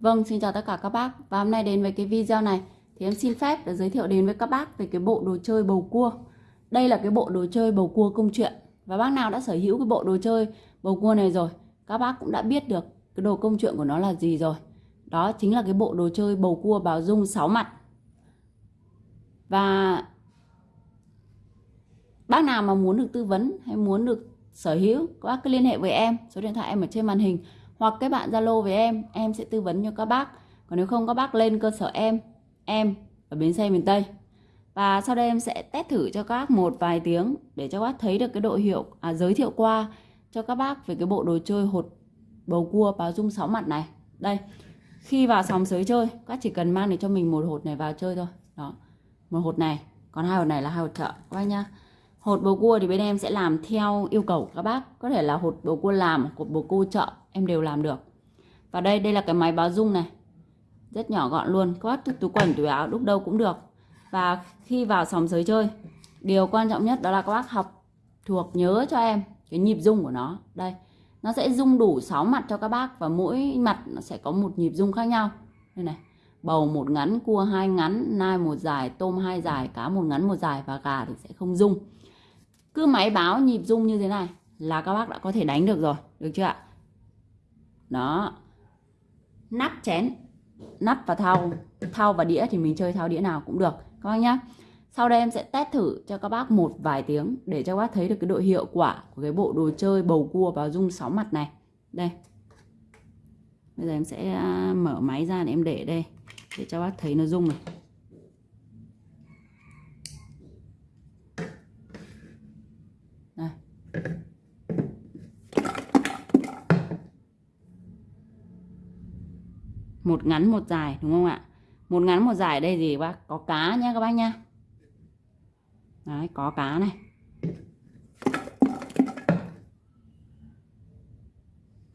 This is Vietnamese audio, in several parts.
Vâng, xin chào tất cả các bác. Và hôm nay đến với cái video này Thì em xin phép để giới thiệu đến với các bác về cái bộ đồ chơi bầu cua. Đây là cái bộ đồ chơi bầu cua công chuyện. Và bác nào đã sở hữu cái bộ đồ chơi bầu cua này rồi Các bác cũng đã biết được cái đồ công chuyện của nó là gì rồi. Đó chính là cái bộ đồ chơi bầu cua báo dung 6 mặt. Và bác nào mà muốn được tư vấn hay muốn được sở hữu các bác cứ liên hệ với em. Số điện thoại em ở trên màn hình hoặc các bạn zalo với em em sẽ tư vấn cho các bác. Còn nếu không các bác lên cơ sở em em ở bến xe miền tây. Và sau đây em sẽ test thử cho các bác một vài tiếng để cho các bác thấy được cái độ hiệu à, giới thiệu qua cho các bác về cái bộ đồ chơi hột bầu cua báo dung sáu mặt này. Đây khi vào sòng sới chơi các chỉ cần mang để cho mình một hột này vào chơi thôi. Đó một hột này còn hai hột này là hai hột chợ các bác nhá. Hột bầu cua thì bên em sẽ làm theo yêu cầu của các bác. Có thể là hột bầu cua làm hột bầu cua chợ em đều làm được. Và đây đây là cái máy báo dung này. Rất nhỏ gọn luôn có túi, túi quần túi áo lúc đâu cũng được. Và khi vào sòng sới chơi điều quan trọng nhất đó là các bác học thuộc nhớ cho em cái nhịp rung của nó. Đây nó sẽ rung đủ 6 mặt cho các bác và mỗi mặt nó sẽ có một nhịp rung khác nhau. Đây này bầu một ngắn cua hai ngắn nai một dài tôm hai dài cá một ngắn một dài và gà thì sẽ không rung. Cứ máy báo nhịp rung như thế này là các bác đã có thể đánh được rồi được chưa ạ? Đó. Nắp chén, nắp và thau. Thau và đĩa thì mình chơi thau đĩa nào cũng được, các bác nhá. Sau đây em sẽ test thử cho các bác một vài tiếng để cho các bác thấy được cái độ hiệu quả của cái bộ đồ chơi bầu cua vào dung sáu mặt này. Đây. Bây giờ em sẽ à, mở máy ra để em để đây, để cho bác thấy nó rung này. Một ngắn một dài, đúng không ạ? Một ngắn một dài đây gì bác, có cá nhá các bác nhá. Đấy, có cá này.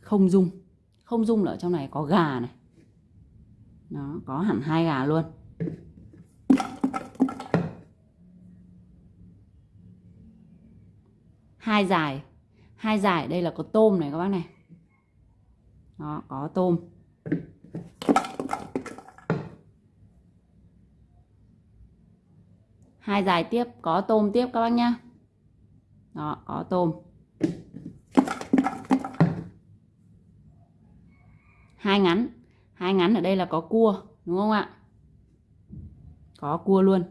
Không dung không dung ở trong này có gà này. Nó có hẳn hai gà luôn. Hai dài. Hai dài đây là có tôm này các bác này. Đó, có tôm. Hai dài tiếp, có tôm tiếp các bác nhá. Đó, có tôm. Hai ngắn hai ngắn ở đây là có cua, đúng không ạ? Có cua luôn.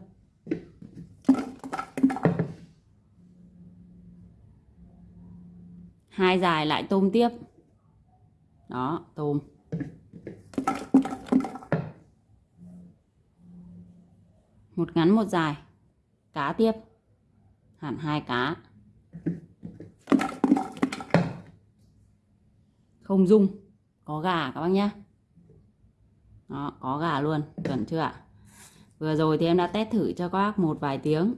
Hai dài lại tôm tiếp. Đó, tôm. Một ngắn, một dài cá tiếp. Hẳn hai cá. Không dung. Có gà các bác nhé đó, có gà luôn. Chuẩn chưa ạ? Vừa rồi thì em đã test thử cho các bác một vài tiếng.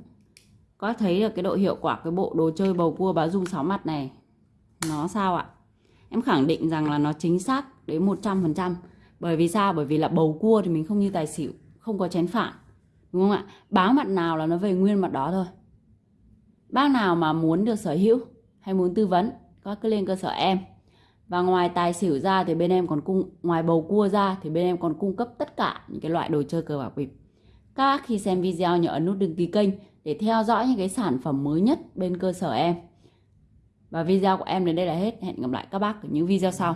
Có thấy được cái độ hiệu quả cái bộ đồ chơi bầu cua báo dung sáu mặt này? Nó sao ạ? Em khẳng định rằng là nó chính xác đến 100% bởi vì sao? Bởi vì là bầu cua thì mình không như tài xỉu, không có chén phản đúng không ạ? Báo mặt nào là nó về nguyên mặt đó thôi. Bác nào mà muốn được sở hữu hay muốn tư vấn, các cứ lên cơ sở em. Và ngoài tài xỉu ra thì bên em còn cung, ngoài bầu cua ra thì bên em còn cung cấp tất cả những cái loại đồ chơi cờ bạc bịp. Các bác khi xem video nhớ ấn nút đăng ký kênh để theo dõi những cái sản phẩm mới nhất bên cơ sở em. Và video của em đến đây là hết. Hẹn gặp lại các bác ở những video sau.